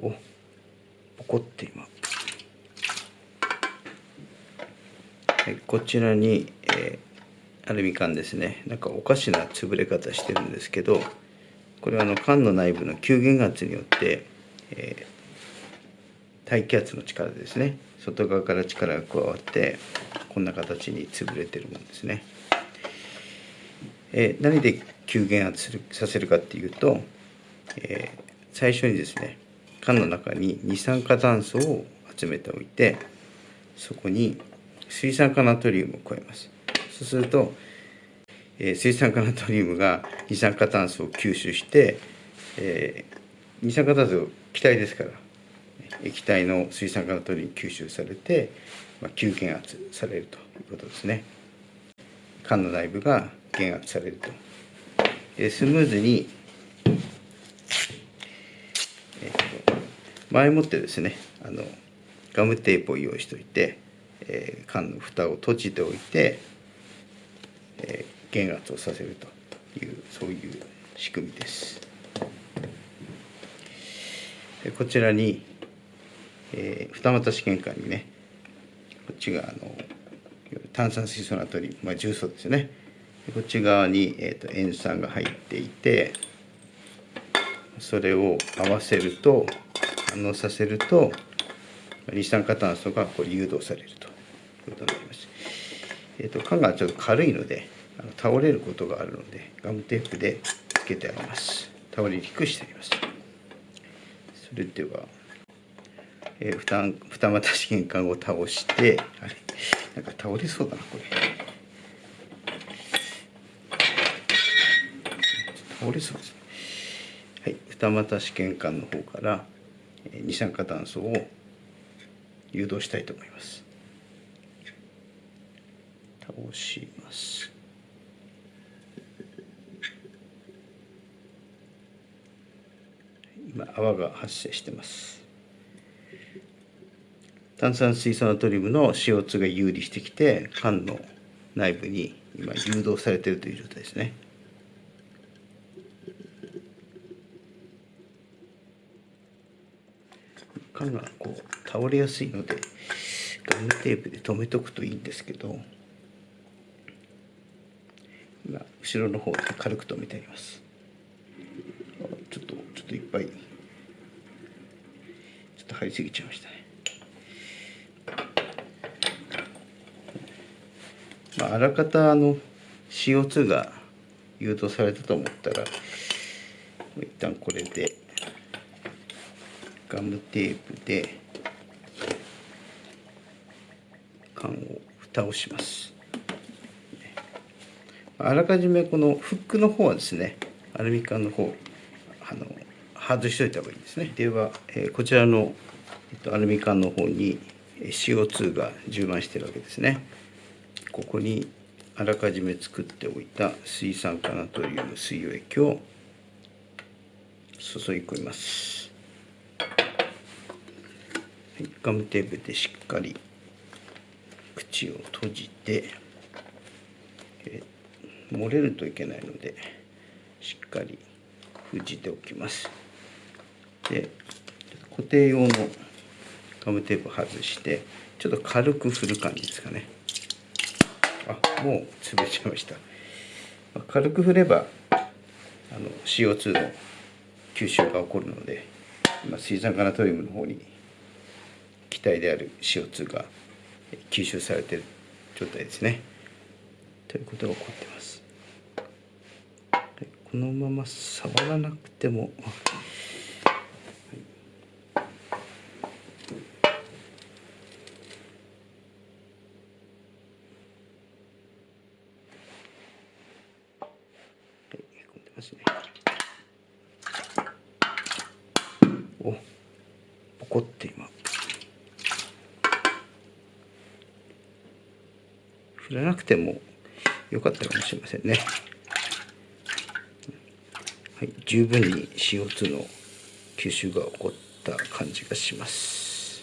おポコって今。はいこちらに、えー、アルミ缶ですね。なんかおかしな潰れ方してるんですけどこれはあの缶の内部の吸減圧によって、えー、大気圧の力ですね。外側から力が加わってこんな形に潰れてるもんですね。えー、何で吸減圧するさせるかっていうと、えー、最初にですね缶の中に二酸化炭素を集めておいてそこに水酸化ナトリウムを加えます。そうすると、えー、水酸化ナトリウムが二酸化炭素を吸収して、えー、二酸化炭素気体ですから液体の水酸化ナトリウム吸収されて、まあ、吸減圧されるということですね。缶の内部が減圧されると、えー、スムーズに前もってですねあのガムテープを用意しておいて、えー、缶の蓋を閉じておいて、えー、減圧をさせるというそういう仕組みです。でこちらに、えー、二股試験管にねこっちがあの炭酸水素ナトリウム、まあ、重曹ですね。こっち側に、えーと塩酸が入っていてそれを合わせると反応させると二酸化炭素がこれ誘導されるということになります。えーと、缶がちょっと軽いのであの倒れることがあるのでガムテープでつけてあげます。倒れにくくしてあげます。それでは、えー、二二股試験管を倒してあれなんか倒れそうだなこれ。倒れそうですね。はい、二股試験管の方から二酸化炭素を誘導したいと思います。倒します。今泡が発生してます。炭酸水素ナトリウムの CO2 が有利してきて缶の内部に今誘導されているという状態ですね。缶がこう倒れやすいのでガムテープで留めとくといいんですけど今後ろの方で軽く留めてあります。ちょっとちょっといっぱいちょっと貼りすぎちゃいましたね。まあ、あらかたあの CO2 が誘導されたと思ったら一旦これで。ガムテープで缶を蓋をします。あらかじめこのフックの方はですねアルミ缶の方あの外しといた方がいいですね。では、えー、こちらの、えっと、アルミ缶の方に CO2 が充満してるわけですね。ここにあらかじめ作っておいた水酸化ナトリウム水溶液を注ぎ込みます。ガムテープでしっかり口を閉じて、え漏れるといけないのでしっかり封じておきます。で固定用のガムテープ外してちょっと軽く振る感じですかね。あもう潰れちゃいました軽く振ればあの CO2 の吸収が起こるので今水酸化ナトリウムの方に気体である CO2 が吸収されている状態ですね。ということが起こってます。このまま触らなくてもおポコって今振らなくてもよかったかもしれませんね。はい、十分に CO2 の吸収が起こった感じがします。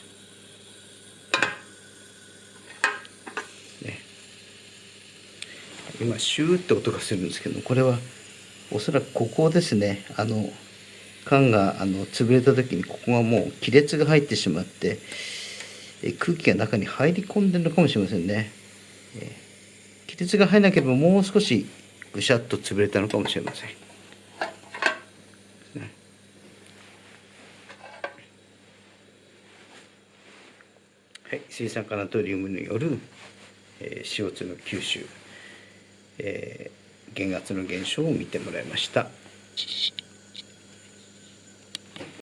ね、今シューって音がするんですけどこれはおそらくここですねあの缶があの潰れた時にここがもう亀裂が入ってしまってえ空気が中に入り込んでるのかもしれませんね、えー、亀裂が入らなければもう少しぐしゃっと潰れたのかもしれませんはい、水酸化ナトリウムによる、えー、CO2 の吸収、えー、減圧の減少を見てもらいました。